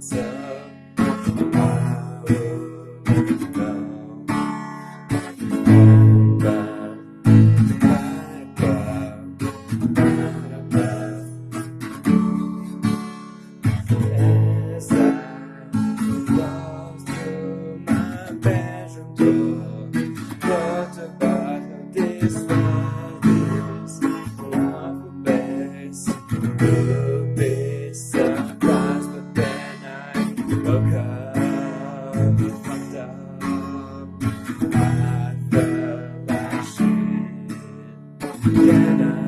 So could be surprised, but then I woke up fucked up. I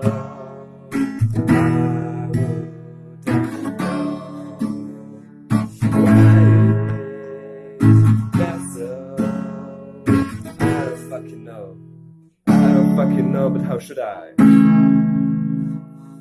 I don't fucking know, but how should I?